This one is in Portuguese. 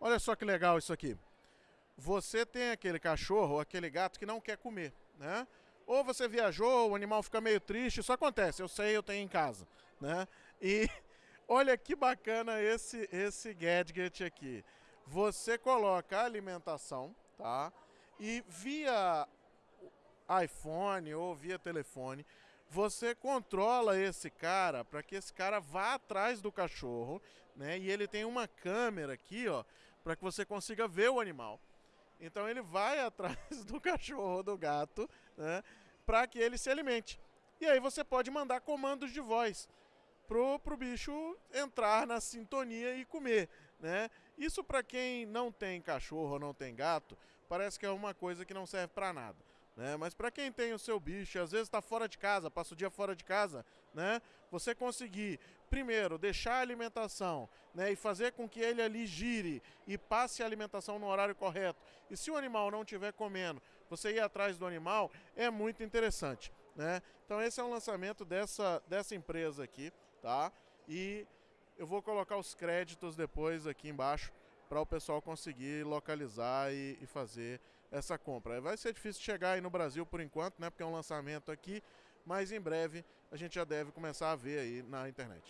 Olha só que legal isso aqui. Você tem aquele cachorro ou aquele gato que não quer comer, né? Ou você viajou, o animal fica meio triste, isso acontece, eu sei, eu tenho em casa, né? E olha que bacana esse esse gadget aqui. Você coloca a alimentação, tá? E via iPhone ou via telefone, você controla esse cara para que esse cara vá atrás do cachorro, né? E ele tem uma câmera aqui, ó, para que você consiga ver o animal. Então ele vai atrás do cachorro ou do gato, né? Para que ele se alimente. E aí você pode mandar comandos de voz pro, pro bicho entrar na sintonia e comer, né? Isso para quem não tem cachorro ou não tem gato, parece que é uma coisa que não serve para nada. Né? Mas para quem tem o seu bicho, às vezes está fora de casa, passa o dia fora de casa, né? Você conseguir, primeiro, deixar a alimentação, né? E fazer com que ele ali gire e passe a alimentação no horário correto. E se o animal não estiver comendo, você ir atrás do animal é muito interessante, né? Então esse é um lançamento dessa, dessa empresa aqui, tá? E eu vou colocar os créditos depois aqui embaixo para o pessoal conseguir localizar e, e, fazer essa compra. Vai ser difícil chegar aí no Brasil por enquanto, né? Porque é um lançamento aqui, mas em breve a gente já deve começar a ver aí na internet.